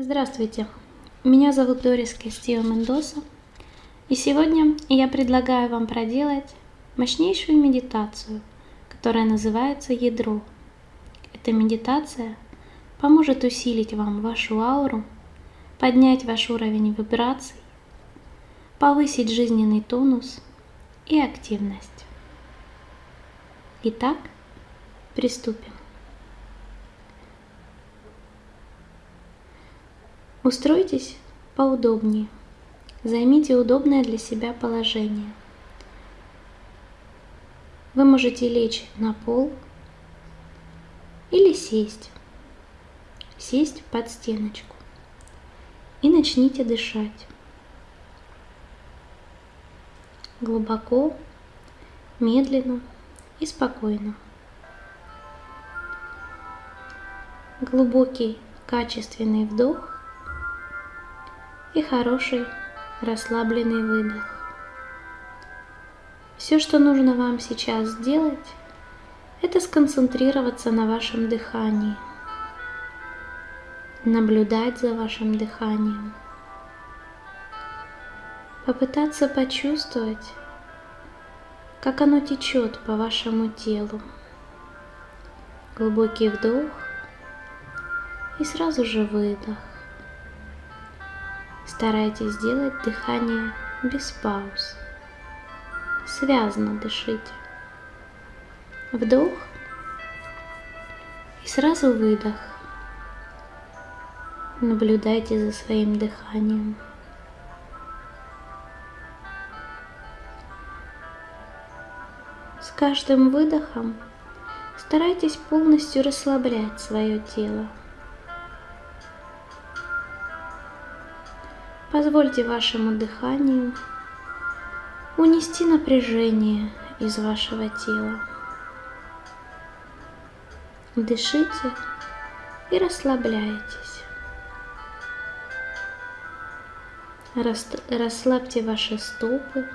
Здравствуйте, меня зовут Дорис Кастио Мендоса, и сегодня я предлагаю вам проделать мощнейшую медитацию, которая называется ядро. Эта медитация поможет усилить вам вашу ауру, поднять ваш уровень вибраций, повысить жизненный тонус и активность. Итак, приступим. Устройтесь поудобнее. Займите удобное для себя положение. Вы можете лечь на пол или сесть. Сесть под стеночку. И начните дышать. Глубоко, медленно и спокойно. Глубокий, качественный вдох и хороший расслабленный выдох. Все, что нужно вам сейчас сделать, это сконцентрироваться на вашем дыхании, наблюдать за вашим дыханием, попытаться почувствовать, как оно течет по вашему телу. Глубокий вдох и сразу же выдох. Старайтесь сделать дыхание без пауз. Связно дышите. Вдох и сразу выдох. Наблюдайте за своим дыханием. С каждым выдохом старайтесь полностью расслаблять свое тело. Позвольте вашему дыханию унести напряжение из вашего тела. Дышите и расслабляйтесь. Расслабьте ваши стопы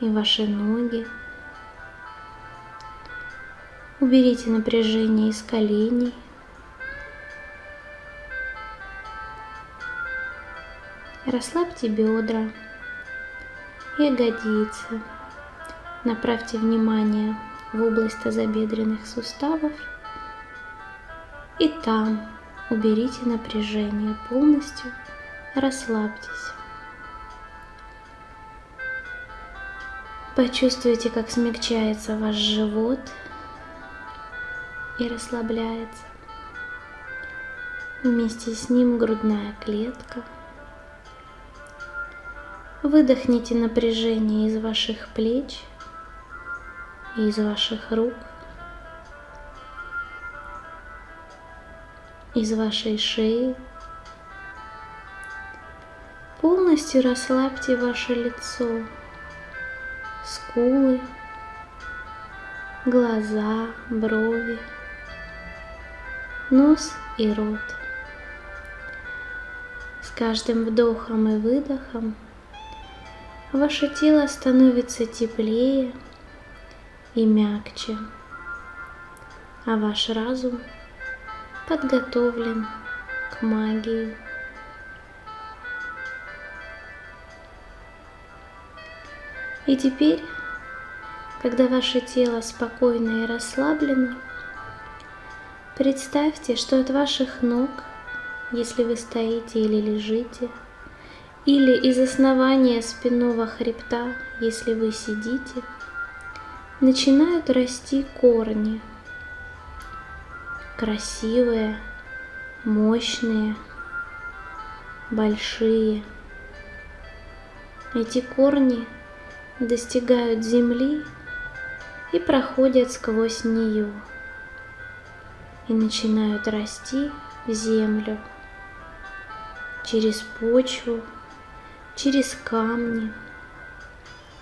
и ваши ноги. Уберите напряжение из коленей. Расслабьте бедра, ягодицы. Направьте внимание в область тазобедренных суставов. И там уберите напряжение полностью, расслабьтесь. Почувствуйте, как смягчается ваш живот и расслабляется. Вместе с ним грудная клетка – Выдохните напряжение из ваших плеч и из ваших рук, из вашей шеи. Полностью расслабьте ваше лицо, скулы, глаза, брови, нос и рот. С каждым вдохом и выдохом ваше тело становится теплее и мягче, а ваш разум подготовлен к магии. И теперь, когда ваше тело спокойно и расслаблено, представьте, что от ваших ног, если вы стоите или лежите – или из основания спинного хребта, если вы сидите, начинают расти корни. Красивые, мощные, большие. Эти корни достигают земли и проходят сквозь нее и начинают расти в землю через почву, через камни,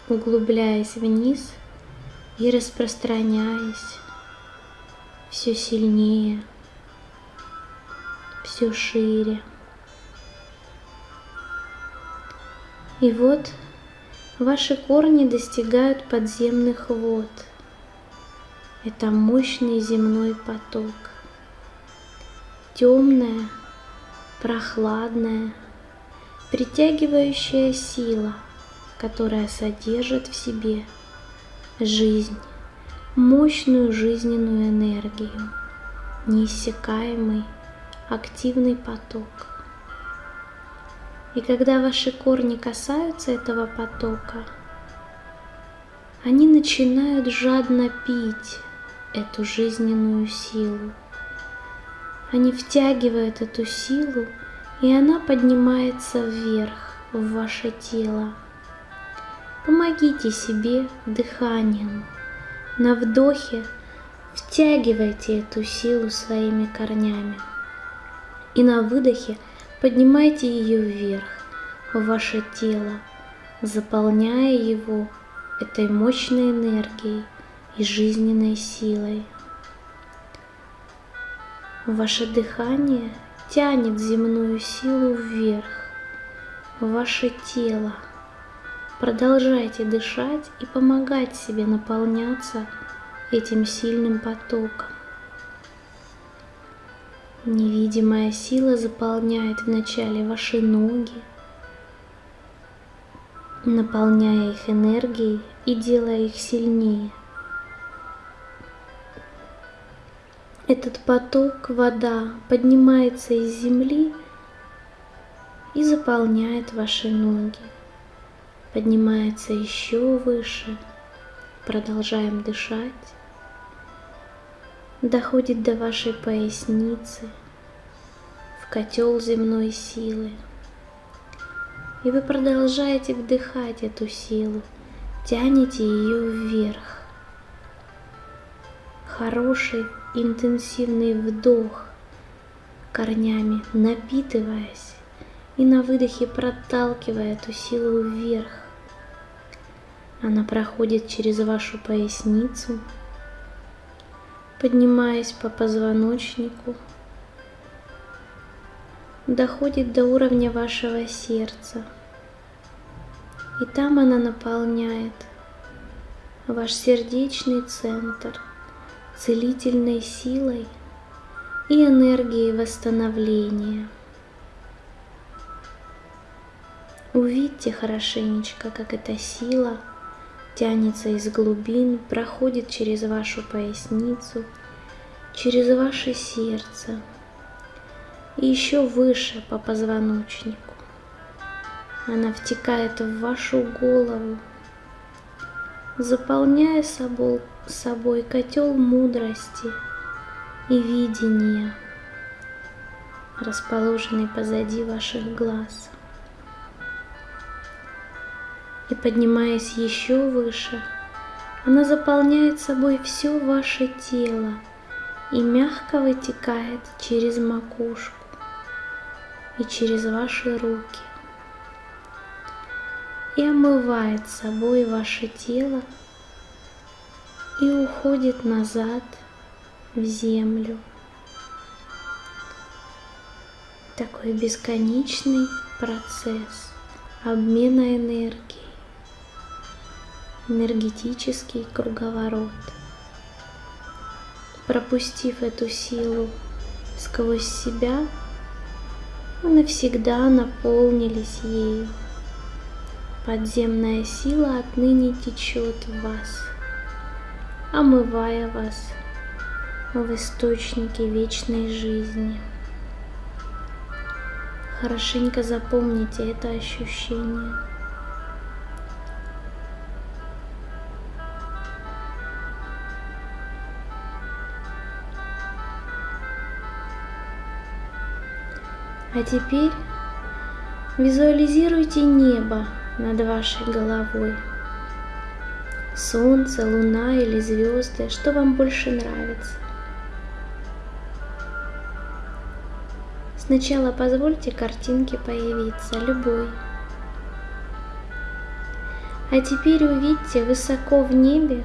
углубляясь вниз и распространяясь все сильнее, все шире. И вот ваши корни достигают подземных вод. Это мощный земной поток. темная, прохладная, притягивающая сила, которая содержит в себе жизнь, мощную жизненную энергию, неиссякаемый активный поток. И когда ваши корни касаются этого потока, они начинают жадно пить эту жизненную силу. Они втягивают эту силу, и она поднимается вверх в ваше тело. Помогите себе дыханием. На вдохе втягивайте эту силу своими корнями. И на выдохе поднимайте ее вверх, в ваше тело, заполняя его этой мощной энергией и жизненной силой. Ваше дыхание тянет земную силу вверх, в ваше тело. Продолжайте дышать и помогать себе наполняться этим сильным потоком. Невидимая сила заполняет вначале ваши ноги, наполняя их энергией и делая их сильнее. Этот поток, вода, поднимается из земли и заполняет ваши ноги. Поднимается еще выше. Продолжаем дышать доходит до вашей поясницы, в котел земной силы. И вы продолжаете вдыхать эту силу, тянете ее вверх. Хороший интенсивный вдох корнями, напитываясь и на выдохе проталкивая эту силу вверх. Она проходит через вашу поясницу, поднимаясь по позвоночнику, доходит до уровня вашего сердца. И там она наполняет ваш сердечный центр целительной силой и энергией восстановления. Увидьте хорошенечко, как эта сила – тянется из глубин, проходит через вашу поясницу, через ваше сердце и еще выше по позвоночнику. Она втекает в вашу голову, заполняя собой, собой котел мудрости и видения, расположенный позади ваших глаз. И поднимаясь еще выше, она заполняет собой все ваше тело и мягко вытекает через макушку и через ваши руки. И омывает собой ваше тело и уходит назад в землю. Такой бесконечный процесс обмена энергии энергетический круговорот. Пропустив эту силу сквозь себя, вы навсегда наполнились ею. Подземная сила отныне течет в вас, омывая вас в источнике вечной жизни. Хорошенько запомните это ощущение. А теперь визуализируйте небо над вашей головой. Солнце, луна или звезды, что вам больше нравится. Сначала позвольте картинке появиться, любой. А теперь увидьте высоко в небе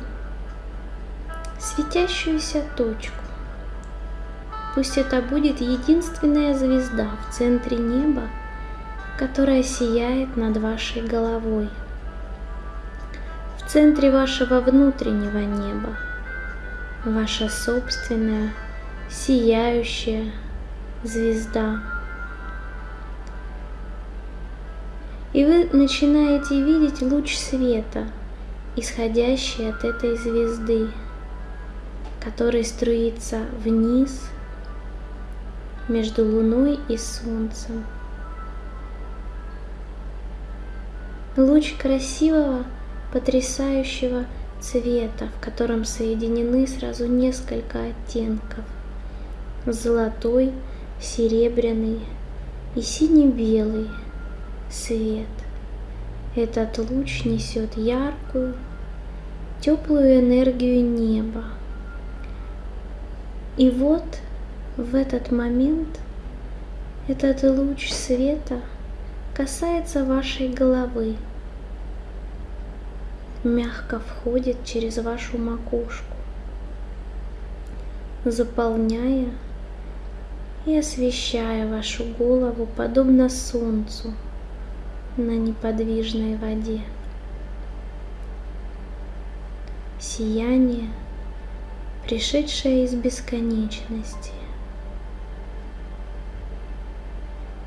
светящуюся точку. Пусть это будет единственная звезда в центре неба, которая сияет над вашей головой. В центре вашего внутреннего неба, ваша собственная, сияющая, звезда. И вы начинаете видеть луч света, исходящий от этой звезды, который струится вниз между Луной и Солнцем. Луч красивого, потрясающего цвета, в котором соединены сразу несколько оттенков. Золотой, серебряный и сине-белый – свет. Этот луч несет яркую, теплую энергию неба. И вот в этот момент этот луч света касается вашей головы, мягко входит через вашу макушку, заполняя и освещая вашу голову подобно солнцу – на неподвижной воде. Сияние, пришедшее из бесконечности.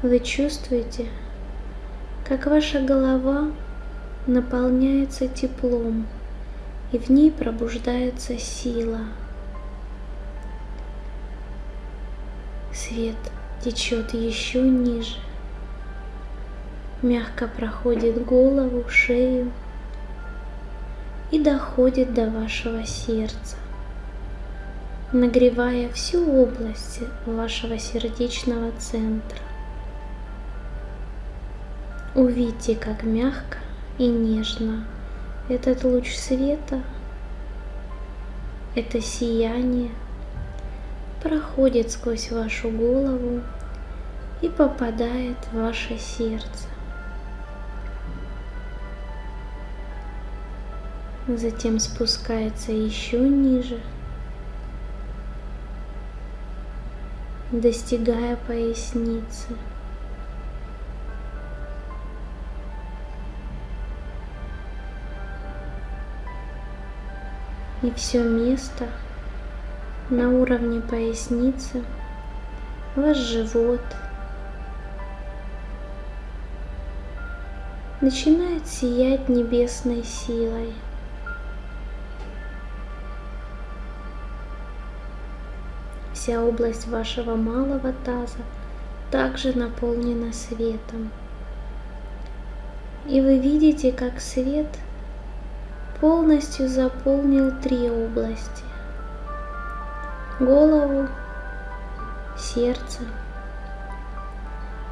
Вы чувствуете, как ваша голова наполняется теплом, и в ней пробуждается сила. Свет течет еще ниже, мягко проходит голову, шею и доходит до вашего сердца, нагревая всю область вашего сердечного центра. Увидьте, как мягко и нежно этот луч света, это сияние проходит сквозь вашу голову и попадает в ваше сердце. затем спускается еще ниже, достигая поясницы. И все место на уровне поясницы, ваш живот начинает сиять небесной силой – Вся область вашего малого таза также наполнена светом. И вы видите, как свет полностью заполнил три области. Голову, сердце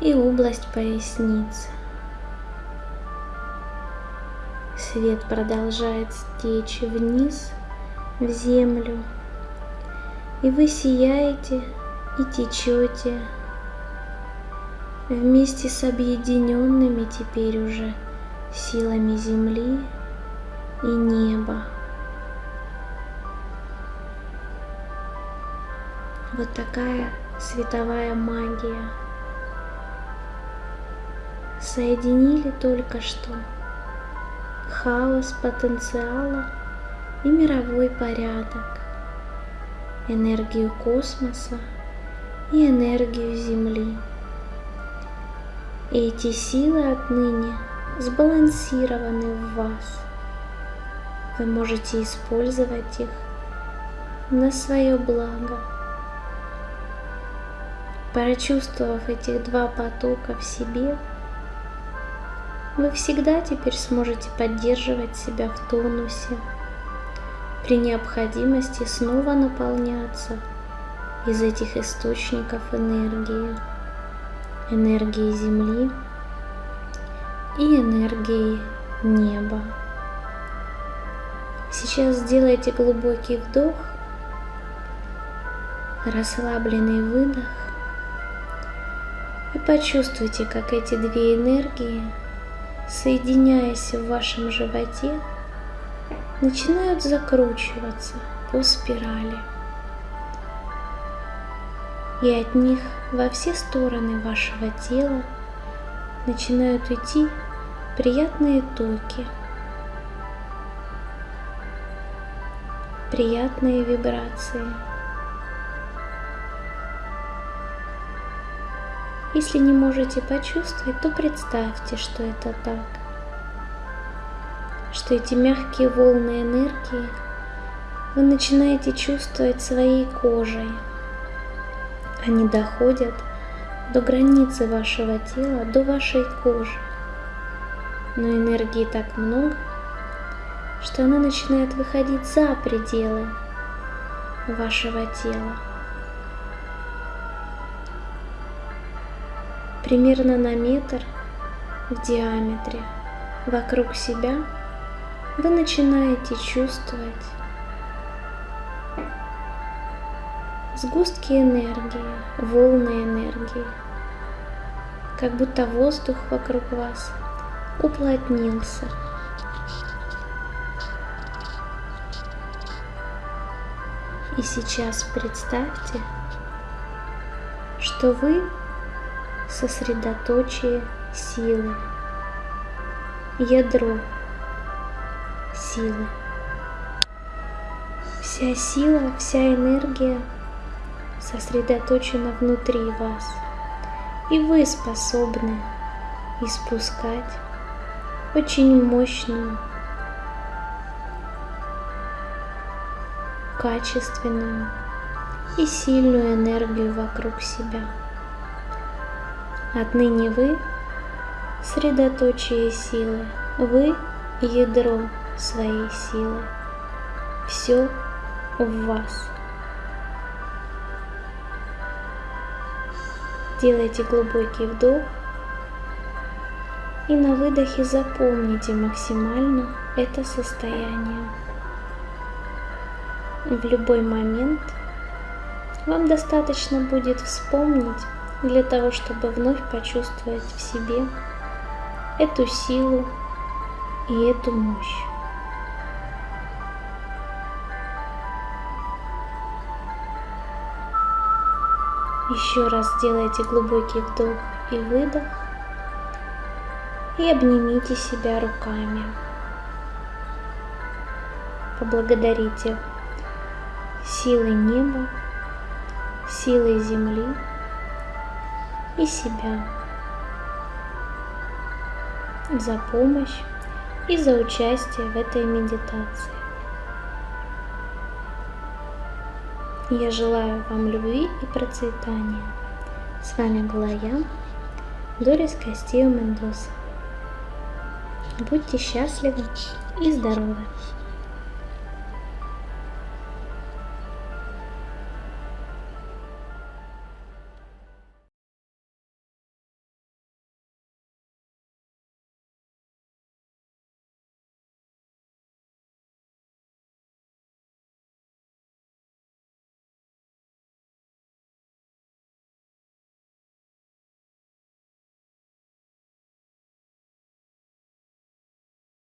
и область поясницы. Свет продолжает стечь вниз в землю, и вы сияете и течете вместе с объединенными теперь уже силами земли и неба. Вот такая световая магия. Соединили только что хаос потенциала и мировой порядок энергию космоса и энергию Земли. Эти силы отныне сбалансированы в вас. Вы можете использовать их на свое благо. Прочувствовав этих два потока в себе, вы всегда теперь сможете поддерживать себя в тонусе, при необходимости снова наполняться из этих источников энергии, энергии Земли и энергии неба. Сейчас сделайте глубокий вдох, расслабленный выдох и почувствуйте, как эти две энергии, соединяясь в вашем животе, начинают закручиваться по спирали. И от них во все стороны вашего тела начинают идти приятные токи, приятные вибрации. Если не можете почувствовать, то представьте, что это так. Что эти мягкие волны энергии вы начинаете чувствовать своей кожей. Они доходят до границы вашего тела, до вашей кожи. Но энергии так много, что она начинает выходить за пределы вашего тела. Примерно на метр в диаметре вокруг себя вы начинаете чувствовать сгустки энергии, волны энергии, как будто воздух вокруг вас уплотнился. И сейчас представьте, что вы сосредоточие силы, ядро силы. Вся сила, вся энергия сосредоточена внутри вас, и вы способны испускать очень мощную, качественную и сильную энергию вокруг себя. Отныне вы средоточие силы, вы ядро своей силы. Все в вас. Делайте глубокий вдох и на выдохе запомните максимально это состояние. В любой момент вам достаточно будет вспомнить для того, чтобы вновь почувствовать в себе эту силу и эту мощь. Еще раз сделайте глубокий вдох и выдох и обнимите себя руками. Поблагодарите силой неба, силой земли и себя за помощь и за участие в этой медитации. Я желаю вам любви и процветания. С вами была я, Дорис Кастио Мендоса. Будьте счастливы и здоровы!